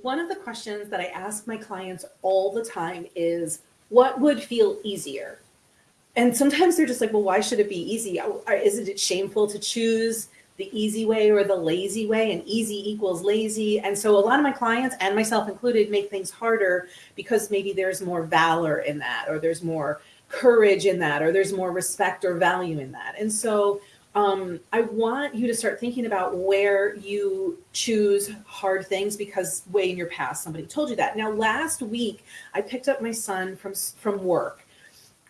One of the questions that I ask my clients all the time is what would feel easier? And sometimes they're just like, well, why should it be easy? Isn't it shameful to choose the easy way or the lazy way and easy equals lazy. And so a lot of my clients and myself included make things harder because maybe there's more valor in that, or there's more courage in that, or there's more respect or value in that. And so um, I want you to start thinking about where you choose hard things because way in your past somebody told you that. Now, last week I picked up my son from from work,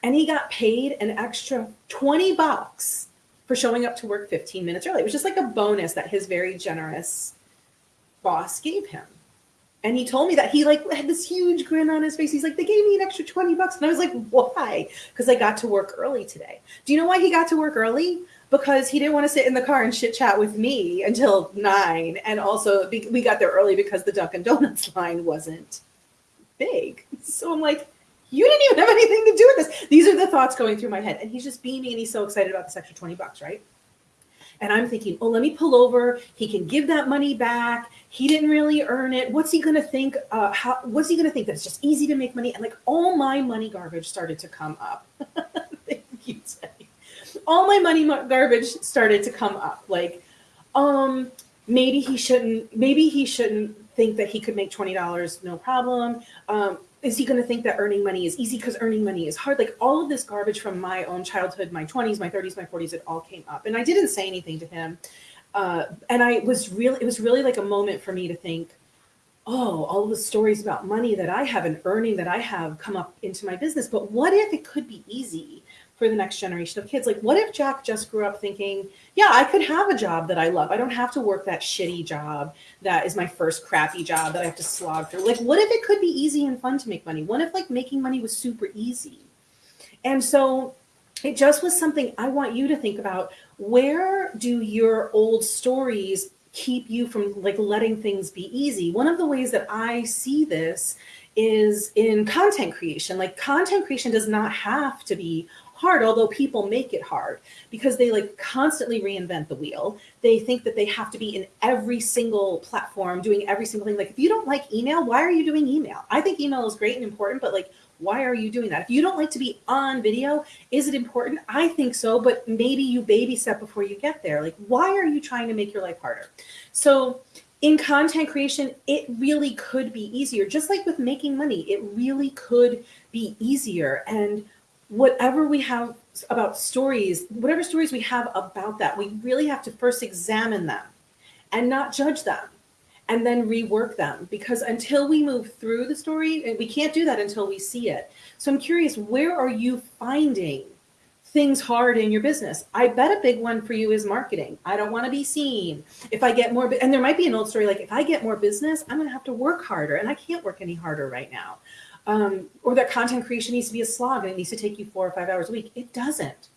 and he got paid an extra twenty bucks for showing up to work fifteen minutes early. It was just like a bonus that his very generous boss gave him. And he told me that he like had this huge grin on his face. He's like, they gave me an extra 20 bucks. And I was like, why? Because I got to work early today. Do you know why he got to work early? Because he didn't want to sit in the car and chit chat with me until nine. And also we got there early because the Dunkin' Donuts line wasn't big. So I'm like, you didn't even have anything to do with this. These are the thoughts going through my head. And he's just beaming and he's so excited about this extra 20 bucks, right? And I'm thinking, oh, let me pull over. He can give that money back. He didn't really earn it. What's he going to think? Uh, how, what's he going to think? That it's just easy to make money. And like all my money garbage started to come up. Thank you, Teddy all my money garbage started to come up. Like, um, maybe he shouldn't, maybe he shouldn't think that he could make $20, no problem. Um, is he going to think that earning money is easy because earning money is hard? Like all of this garbage from my own childhood, my 20s, my 30s, my 40s, it all came up. And I didn't say anything to him. Uh, and I was really, it was really like a moment for me to think, oh, all the stories about money that I have and earning that I have come up into my business. But what if it could be easy? For the next generation of kids. Like, what if Jack just grew up thinking, yeah, I could have a job that I love. I don't have to work that shitty job that is my first crappy job that I have to slog through. Like, what if it could be easy and fun to make money? What if like making money was super easy? And so it just was something I want you to think about. Where do your old stories keep you from like letting things be easy? One of the ways that I see this is in content creation. Like content creation does not have to be hard, although people make it hard because they like constantly reinvent the wheel. They think that they have to be in every single platform doing every single thing. Like if you don't like email, why are you doing email? I think email is great and important, but like, why are you doing that? If you don't like to be on video, is it important? I think so, but maybe you baby step before you get there. Like, why are you trying to make your life harder? So in content creation, it really could be easier. Just like with making money, it really could be easier. And whatever we have about stories, whatever stories we have about that, we really have to first examine them and not judge them and then rework them because until we move through the story, we can't do that until we see it. So I'm curious, where are you finding things hard in your business? I bet a big one for you is marketing. I don't want to be seen. If I get more, and there might be an old story like if I get more business, I'm going to have to work harder and I can't work any harder right now um, or that content creation needs to be a slog and it needs to take you four or five hours a week. It doesn't.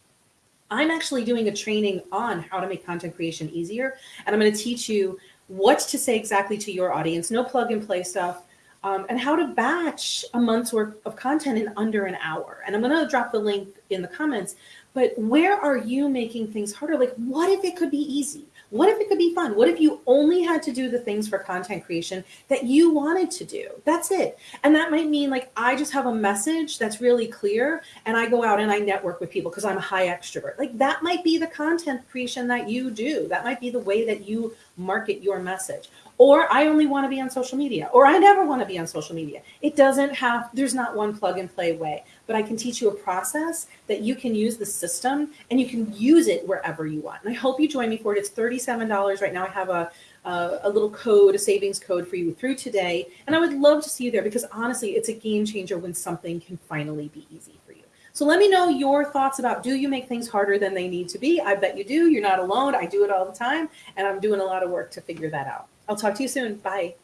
I'm actually doing a training on how to make content creation easier. And I'm going to teach you what to say exactly to your audience, no plug and play stuff, um, and how to batch a month's worth of content in under an hour. And I'm going to drop the link in the comments. But where are you making things harder? Like, what if it could be easy? What if it could be fun? What if you only had to do the things for content creation that you wanted to do? That's it. And that might mean like I just have a message that's really clear and I go out and I network with people because I'm a high extrovert. Like that might be the content creation that you do. That might be the way that you market your message or I only want to be on social media, or I never want to be on social media. It doesn't have, there's not one plug and play way, but I can teach you a process that you can use the system and you can use it wherever you want. And I hope you join me for it. It's $37 right now. I have a, a, a little code, a savings code for you through today. And I would love to see you there because honestly, it's a game changer when something can finally be easy for you. So let me know your thoughts about do you make things harder than they need to be? I bet you do. You're not alone. I do it all the time. And I'm doing a lot of work to figure that out. I'll talk to you soon. Bye.